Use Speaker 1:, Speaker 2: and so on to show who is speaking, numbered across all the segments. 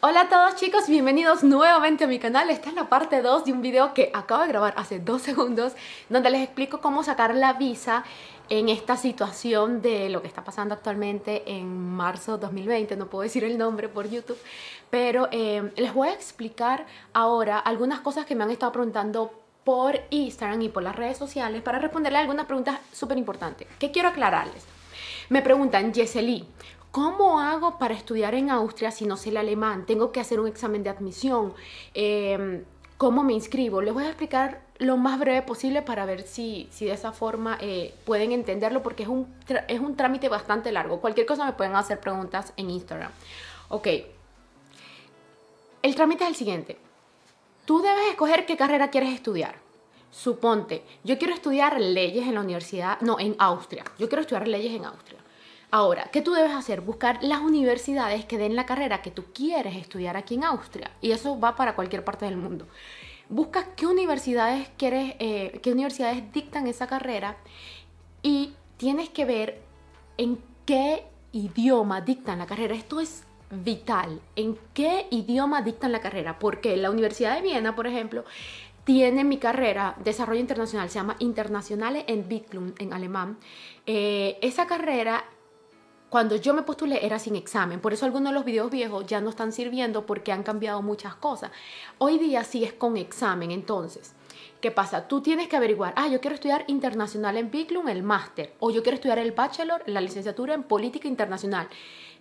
Speaker 1: Hola a todos chicos, bienvenidos nuevamente a mi canal. Esta es la parte 2 de un video que acabo de grabar hace dos segundos donde les explico cómo sacar la visa en esta situación de lo que está pasando actualmente en marzo 2020. No puedo decir el nombre por YouTube, pero eh, les voy a explicar ahora algunas cosas que me han estado preguntando por Instagram y por las redes sociales para responderle algunas preguntas súper importantes. ¿Qué quiero aclararles? Me preguntan, Yeseli, ¿Cómo hago para estudiar en Austria si no sé el alemán? Tengo que hacer un examen de admisión. Em, ¿Cómo me inscribo? Les voy a explicar lo más breve posible para ver si, si de esa forma eh, pueden entenderlo porque es un, es un trámite bastante largo. Cualquier cosa me pueden hacer preguntas en Instagram. Ok. El trámite es el siguiente. Tú debes escoger qué carrera quieres estudiar. Suponte, yo quiero estudiar leyes en la universidad, no, en Austria. Yo quiero estudiar leyes en Austria. Ahora, ¿qué tú debes hacer? Buscar las universidades que den la carrera que tú quieres estudiar aquí en Austria. Y eso va para cualquier parte del mundo. Busca qué universidades quieres, eh, qué universidades dictan esa carrera y tienes que ver en qué idioma dictan la carrera. Esto es vital. ¿En qué idioma dictan la carrera? Porque la Universidad de Viena, por ejemplo, tiene mi carrera, Desarrollo Internacional, se llama Internationale Entwicklung en alemán. Eh, esa carrera cuando yo me postulé era sin examen, por eso algunos de los videos viejos ya no están sirviendo porque han cambiado muchas cosas. Hoy día sí es con examen, entonces, ¿qué pasa? Tú tienes que averiguar, ah, yo quiero estudiar internacional en Biclum, el máster, o yo quiero estudiar el bachelor, la licenciatura en política internacional.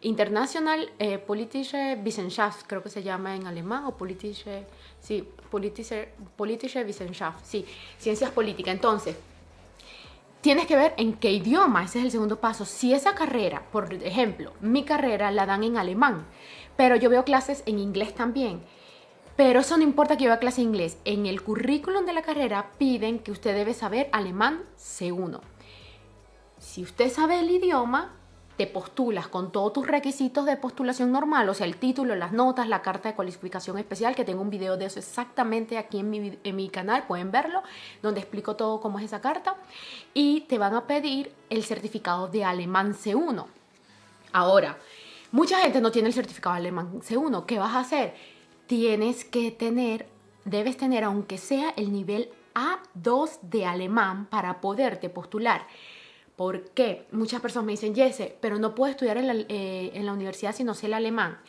Speaker 1: International eh, Politische Wissenschaft, creo que se llama en alemán, o Politische, sí, Politische, Politische Wissenschaft, sí, ciencias políticas. Entonces, tienes que ver en qué idioma, ese es el segundo paso. Si esa carrera, por ejemplo, mi carrera la dan en alemán, pero yo veo clases en inglés también, pero eso no importa que yo vea clase en inglés. En el currículum de la carrera piden que usted debe saber alemán C1. Si usted sabe el idioma, te postulas con todos tus requisitos de postulación normal, o sea, el título, las notas, la carta de cualificación especial, que tengo un video de eso exactamente aquí en mi, en mi canal, pueden verlo, donde explico todo cómo es esa carta, y te van a pedir el certificado de alemán C1. Ahora, mucha gente no tiene el certificado de alemán C1, ¿qué vas a hacer? Tienes que tener, debes tener aunque sea el nivel A2 de alemán para poderte postular. ¿Por qué? Muchas personas me dicen, Jesse, pero no puedo estudiar en la, eh, en la universidad si no sé el alemán.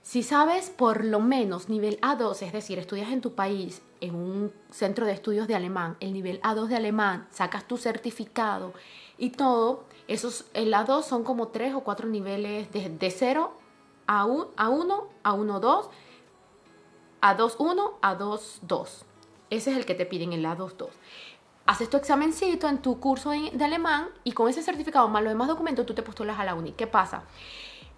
Speaker 1: Si sabes por lo menos nivel A2, es decir, estudias en tu país en un centro de estudios de alemán, el nivel A2 de alemán, sacas tu certificado y todo, esos, el A2 son como tres o cuatro niveles de, de 0 a, a 1, a 1, 2, a 2, 1, a 2, 2. Ese es el que te piden, el A2, 2 haces tu examencito en tu curso de alemán y con ese certificado más los demás documentos tú te postulas a la uni. ¿Qué pasa?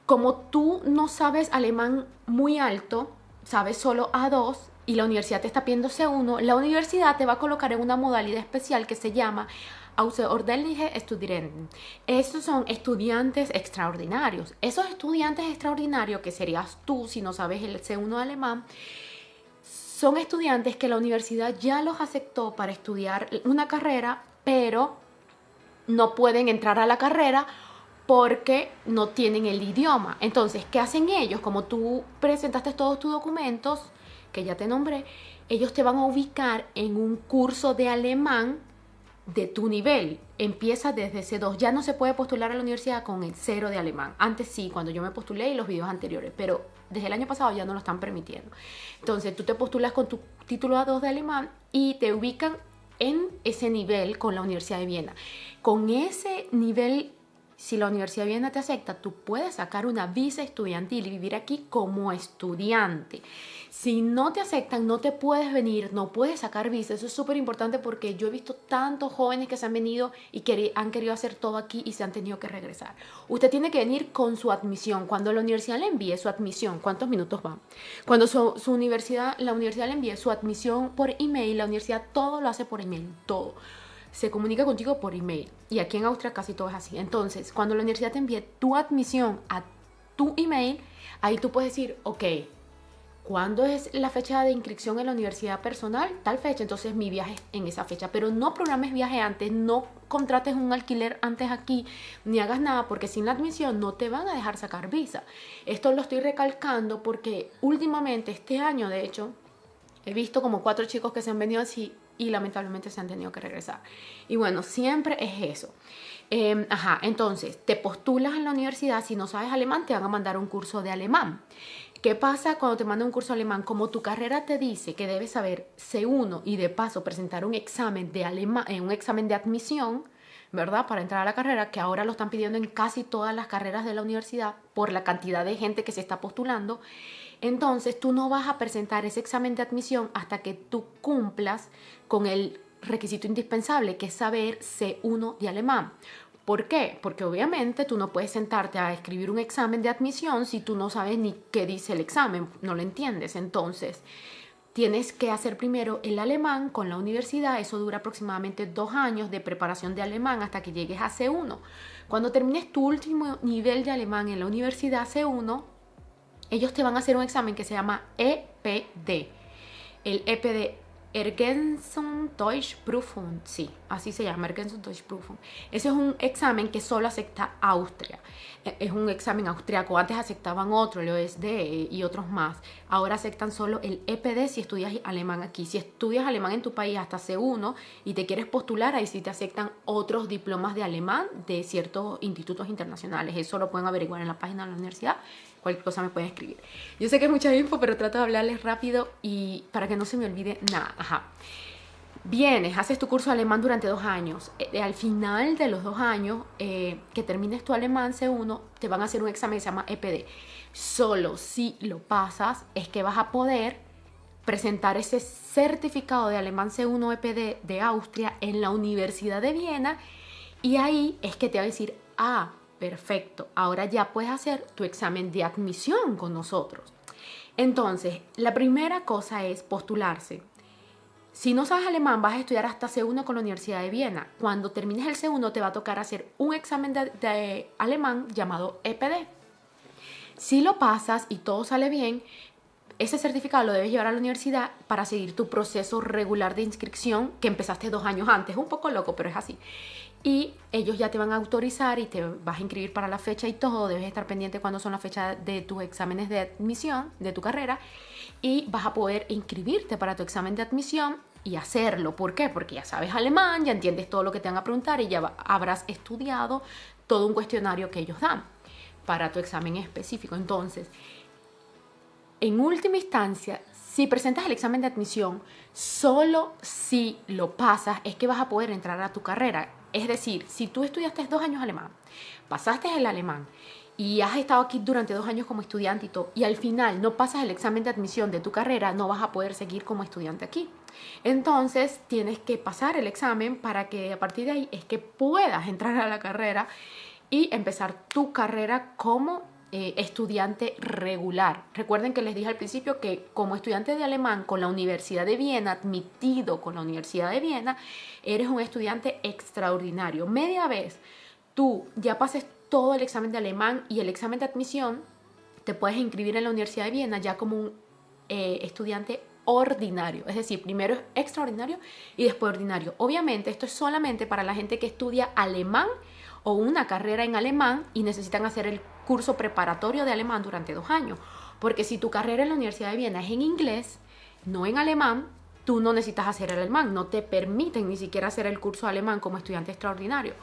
Speaker 1: Como tú no sabes alemán muy alto, sabes solo A2 y la universidad te está pidiendo C1, la universidad te va a colocar en una modalidad especial que se llama Außerordentliche Studenten. Estos son estudiantes extraordinarios. Esos estudiantes extraordinarios, que serías tú si no sabes el C1 alemán, son estudiantes que la universidad ya los aceptó para estudiar una carrera, pero no pueden entrar a la carrera porque no tienen el idioma. Entonces, ¿qué hacen ellos? Como tú presentaste todos tus documentos, que ya te nombré, ellos te van a ubicar en un curso de alemán de tu nivel. Empieza desde C2. Ya no se puede postular a la universidad con el cero de alemán. Antes sí, cuando yo me postulé y los videos anteriores, pero desde el año pasado ya no lo están permitiendo. Entonces tú te postulas con tu título A2 de alemán y te ubican en ese nivel con la Universidad de Viena. Con ese nivel si la Universidad Viena te acepta, tú puedes sacar una visa estudiantil y vivir aquí como estudiante. Si no te aceptan, no te puedes venir, no puedes sacar visa. Eso es súper importante porque yo he visto tantos jóvenes que se han venido y que han querido hacer todo aquí y se han tenido que regresar. Usted tiene que venir con su admisión. Cuando la universidad le envíe su admisión, ¿cuántos minutos van? Cuando su, su universidad, la universidad le envíe su admisión por email, la universidad todo lo hace por email, todo se comunica contigo por email. Y aquí en Austria casi todo es así. Entonces, cuando la universidad te envíe tu admisión a tu email, ahí tú puedes decir, ok, ¿cuándo es la fecha de inscripción en la universidad personal? Tal fecha, entonces mi viaje es en esa fecha. Pero no programes viaje antes, no contrates un alquiler antes aquí, ni hagas nada, porque sin la admisión no te van a dejar sacar visa. Esto lo estoy recalcando porque últimamente, este año de hecho, he visto como cuatro chicos que se han venido así y lamentablemente se han tenido que regresar. Y bueno, siempre es eso. Em, ajá, entonces, te postulas en la universidad, si no sabes alemán, te van a mandar un curso de alemán. ¿Qué pasa cuando te mandan un curso alemán? Como tu carrera te dice que debes saber C1 y de paso presentar un examen de alemán, eh, un examen de admisión, ¿verdad? Para entrar a la carrera, que ahora lo están pidiendo en casi todas las carreras de la universidad por la cantidad de gente que se está postulando. Entonces, tú no vas a presentar ese examen de admisión hasta que tú cumplas con el requisito indispensable, que es saber C1 de alemán. ¿Por qué? Porque obviamente tú no puedes sentarte a escribir un examen de admisión si tú no sabes ni qué dice el examen, no lo entiendes. Entonces, tienes que hacer primero el alemán con la universidad, eso dura aproximadamente dos años de preparación de alemán hasta que llegues a C1. Cuando termines tu último nivel de alemán en la universidad C1, ellos te van a hacer un examen que se llama EPD. El EPD Ergänzung Deutsch Prüfung, sí, así se llama, Ergänzung Deutsch Prüfung. Ese es un examen que solo acepta Austria. E, es un examen austriaco. Antes aceptaban otro, el OSD y otros más. Ahora aceptan solo el EPD si estudias alemán aquí. Si estudias alemán en tu país hasta C1 y te quieres postular, ahí sí te aceptan otros diplomas de alemán de ciertos institutos internacionales. Eso lo pueden averiguar en la página de la universidad cualquier cosa me pueden escribir. Yo sé que es mucha info, pero trato de hablarles rápido y para que no se me olvide nada. Ajá. Vienes, haces tu curso de alemán durante dos años. Eh, al final de los dos años eh, que termines tu alemán C1, te van a hacer un examen que se llama EPD. Solo si lo pasas es que vas a poder presentar ese certificado de alemán C1 EPD de Austria en la Universidad de Viena y ahí es que te va a decir, ah, Perfecto, ahora ya puedes hacer tu examen de admisión con nosotros. Entonces, la primera cosa es postularse. Si no sabes alemán, vas a estudiar hasta C1 con la Universidad de Viena. Cuando termines el C1 te va a tocar hacer un examen de, alemán llamado EPD. Si lo pasas y todo sale bien, ese certificado lo debes llevar a la universidad para seguir tu proceso regular de inscripción que empezaste dos años antes. Es un poco loco, pero es así y ellos ya te van a autorizar y te vas a inscribir para la fecha y todo, debes estar pendiente cuando son las fechas de tus exámenes de admisión de tu carrera y vas a poder inscribirte para tu examen de admisión y hacerlo. ¿Por qué? Porque ya sabes alemán, ya entiendes todo lo que te van a preguntar y ya habrás estudiado todo un cuestionario que ellos dan para tu examen específico. Entonces, en última instancia, si presentas el examen de admisión, solo si lo pasas es que vas a poder entrar a tu carrera. Es decir, si tú estudiaste dos años alemán, pasaste el alemán y has estado aquí durante dos años como estudiante y todo, y al final no pasas el examen de admisión de tu carrera, no vas a poder seguir como estudiante aquí. Entonces tienes que pasar el examen para que a partir de ahí es que puedas entrar a la carrera y empezar tu carrera como eh, estudiante regular. Recuerden que les dije al principio que como estudiante de alemán con la Universidad de Viena, admitido con la Universidad de Viena, eres un estudiante extraordinario. Media vez tú ya pases todo el examen de alemán y el examen de admisión, te puedes inscribir en la Universidad de Viena ya como un eh, estudiante ordinario, es decir, primero es extraordinario y después ordinario. Obviamente esto es solamente para la gente que estudia alemán o una carrera en alemán y necesitan hacer el curso preparatorio de alemán durante dos años. Porque si tu carrera en la Universidad de Viena es en inglés, no en alemán, tú no necesitas hacer el alemán, no te permiten ni siquiera hacer el curso de alemán como estudiante extraordinario.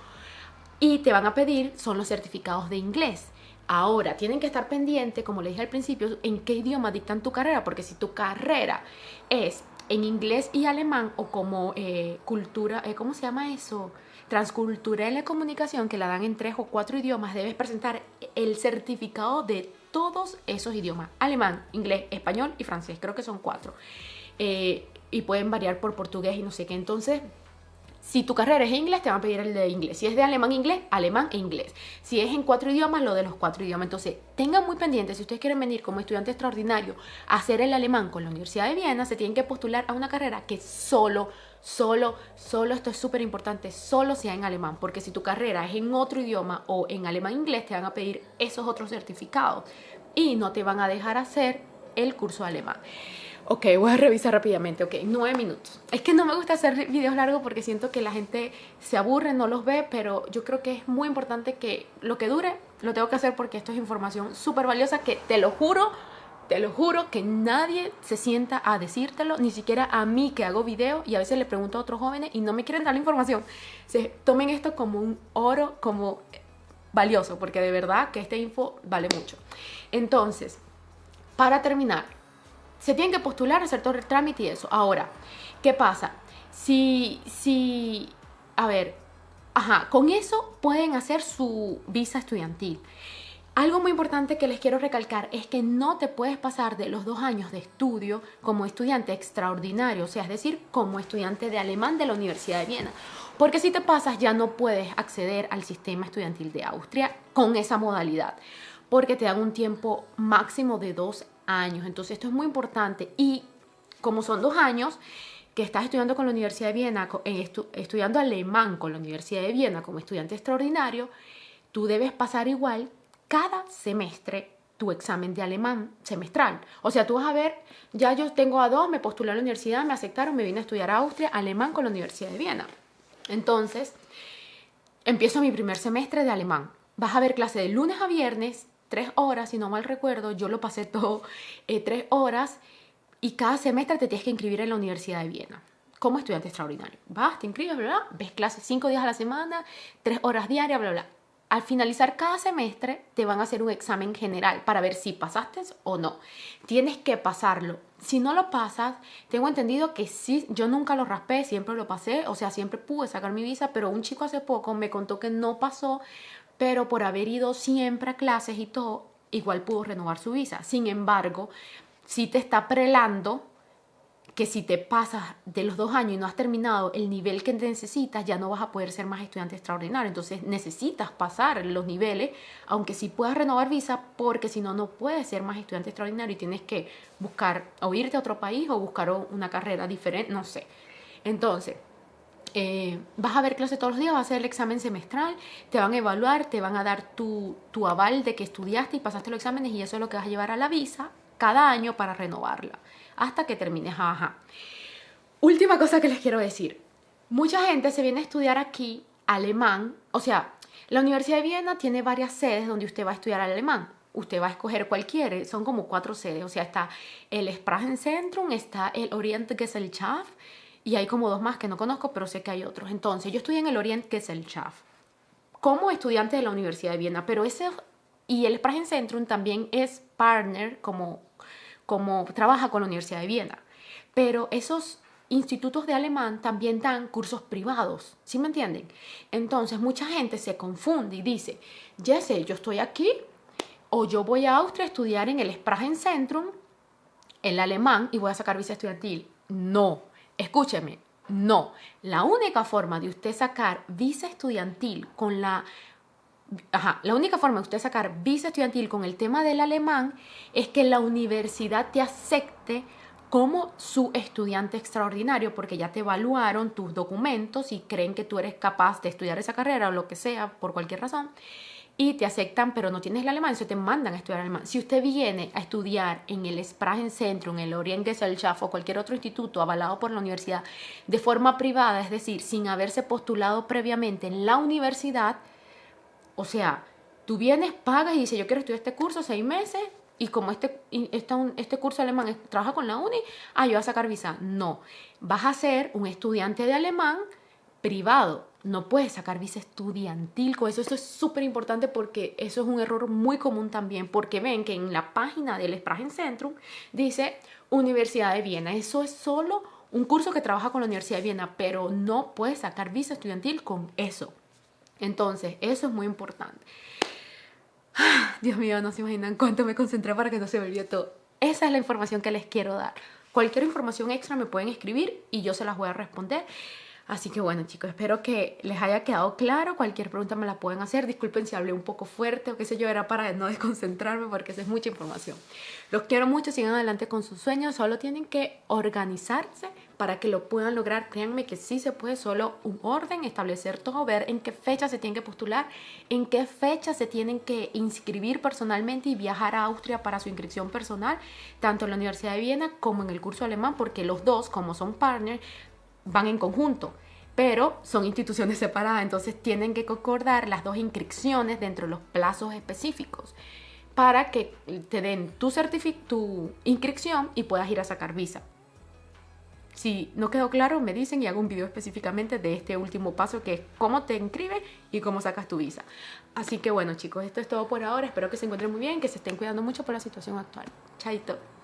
Speaker 1: Y te van a pedir son los certificados de inglés. Ahora, tienen que estar pendientes, como le dije al principio, en qué idioma dictan tu carrera, porque si tu carrera es en inglés y alemán o como eh, cultura, eh, ¿cómo se llama eso? transcultural de comunicación que la dan en tres o cuatro idiomas, debes presentar el certificado de todos esos idiomas. Alemán, inglés, español y francés. Creo que son cuatro. Eh, y pueden variar por portugués y no sé qué. Entonces, si tu carrera es inglés, te van a pedir el de inglés. Si es de alemán, inglés, alemán e inglés. Si es en cuatro idiomas, lo de los cuatro idiomas. Entonces, tengan muy pendiente, si ustedes quieren venir como estudiante extraordinario a hacer el alemán con la Universidad de Viena, se tienen que postular a una carrera que solo Solo, solo, esto es súper importante, solo sea en alemán, porque si tu carrera es en otro idioma o en alemán inglés, te van a pedir esos otros certificados y no te van a dejar hacer el curso de alemán. Ok, voy a revisar rápidamente. Ok, nueve minutos. Es que no me gusta hacer videos largos porque siento que la gente se aburre, no los ve, pero yo creo que es muy importante que lo que dure lo tengo que hacer porque esto es información súper valiosa que te lo juro, te lo juro que nadie se sienta a decírtelo, ni siquiera a mí que hago video y a veces le pregunto a otros jóvenes y no me quieren dar la información. Se tomen esto como un oro, como valioso, porque de verdad que esta info vale mucho. Entonces, para terminar, se tienen que postular, hacer todo el trámite y eso. Ahora, ¿qué pasa? Si, si, a ver, ajá, con eso pueden hacer su visa estudiantil. Algo muy importante que les quiero recalcar es que no te puedes pasar de los dos años de estudio como estudiante extraordinario, o sea, es decir, como estudiante de alemán de la Universidad de Viena. Porque si te pasas ya no puedes acceder al sistema estudiantil de Austria con esa modalidad, porque te dan un tiempo máximo de dos años. Entonces esto es muy importante y como son dos años que estás estudiando con la Universidad de Viena, estudiando alemán con la Universidad de Viena como estudiante extraordinario, tú debes pasar igual cada semestre tu examen de alemán semestral. O sea, tú vas a ver, ya yo tengo a dos, me postulé a la universidad, me aceptaron, me vine a estudiar a Austria, alemán con la Universidad de Viena. Entonces, empiezo mi primer semestre de alemán. Vas a ver clase de lunes a viernes, tres horas, si no mal recuerdo, yo lo pasé todo eh, tres horas y cada semestre te tienes que inscribir en la Universidad de Viena como estudiante extraordinario. Vas, te inscribes, bla, bla, ves clases cinco días a la semana, tres horas diarias, bla, bla. Al finalizar cada semestre te van a hacer un examen general para ver si pasaste o no. Tienes que pasarlo. Si no lo pasas, tengo entendido que sí, yo nunca lo raspé, siempre lo pasé, o sea, siempre pude sacar mi visa, pero un chico hace poco me contó que no pasó pero por haber ido siempre a clases y todo, igual pudo renovar su visa. Sin embargo, si te está prelando que si te pasas de los dos años y no has terminado el nivel que necesitas, ya no vas a poder ser más estudiante extraordinario. Entonces necesitas pasar los niveles, aunque sí puedas renovar visa, porque si no, no puedes ser más estudiante extraordinario y tienes que buscar o irte a otro país o buscar una carrera diferente, no sé. Entonces, eh, vas a ver clase todos los días, vas a hacer el examen semestral, te van a evaluar, te van a dar tu, tu aval de que estudiaste y pasaste los exámenes y eso es lo que vas a llevar a la visa cada año para renovarla, hasta que termines. Ajá. Última cosa que les quiero decir. Mucha gente se viene a estudiar aquí alemán, o sea, la Universidad de Viena tiene varias sedes donde usted va a estudiar alemán. Usted va a escoger cualquiera, son como cuatro sedes, o sea, está el Sprachenzentrum, está el Orientgesellschaft, y hay como dos más que no conozco, pero sé que hay otros. Entonces, yo estudié en el Orient Gesellschaft como estudiante de la Universidad de Viena, pero ese y el Sprachenzentrum también es partner como como trabaja con la Universidad de Viena. Pero esos institutos de alemán también dan cursos privados, ¿sí me entienden? Entonces, mucha gente se confunde y dice, ya sé, yo estoy aquí o yo voy a Austria a estudiar en el Sprachenzentrum el alemán y voy a sacar visa estudiantil. No, Escúcheme, no. La única forma de usted sacar visa estudiantil con la... Ajá, la única forma de usted sacar visa estudiantil con el tema del alemán es que la universidad te acepte como su estudiante extraordinario porque ya te evaluaron tus documentos y creen que tú eres capaz de estudiar esa carrera o lo que sea por cualquier razón y te aceptan, pero no tienes el alemán, se te mandan a estudiar alemán. Si usted viene a estudiar en el Sprachenzentrum, en el Orientgesellschaft o cualquier otro instituto avalado por la universidad de forma privada, es decir, sin haberse postulado previamente en la universidad, o sea, tú vienes, pagas y dices, yo quiero estudiar este curso seis meses y como este, este, este curso alemán trabaja con la uni, ah, yo voy a sacar visa. No, vas a ser un estudiante de alemán privado no puedes sacar visa estudiantil con eso. Eso es súper importante porque eso es un error muy común también, porque ven que en la página del Sprachenzentrum dice Universidad de Viena. Eso es solo un curso que trabaja con la Universidad de Viena, pero no puedes sacar visa estudiantil con eso. Entonces, eso es muy importante. Dios mío, no se imaginan cuánto me concentré para que no se me olvide todo. Esa es la información que les quiero dar. Cualquier información extra me pueden escribir y yo se las voy a responder. Así que bueno chicos, espero que les haya quedado claro. Cualquier pregunta me la pueden hacer. Disculpen si hablé un poco fuerte o qué sé yo, era para no desconcentrarme porque esa es mucha información. Los quiero mucho, sigan adelante con sus sueños. Solo tienen que organizarse para que lo puedan lograr. Créanme que sí se puede, solo un orden, establecer todo, ver en qué fecha se tienen que postular, en qué fecha se tienen que inscribir personalmente y viajar a Austria para su inscripción personal, tanto en la Universidad de Viena como en el curso alemán, porque los dos, como son partners, van en conjunto pero son instituciones separadas, entonces tienen que concordar las dos inscripciones dentro de los plazos específicos para que te den tu, tu inscripción y puedas ir a sacar visa. Si no quedó claro, me dicen y hago un video específicamente de este último paso que es cómo te inscribes y cómo sacas tu visa. Así que bueno chicos, esto es todo por ahora. Espero que se encuentren muy bien, que se estén cuidando mucho por la situación actual. Chaito.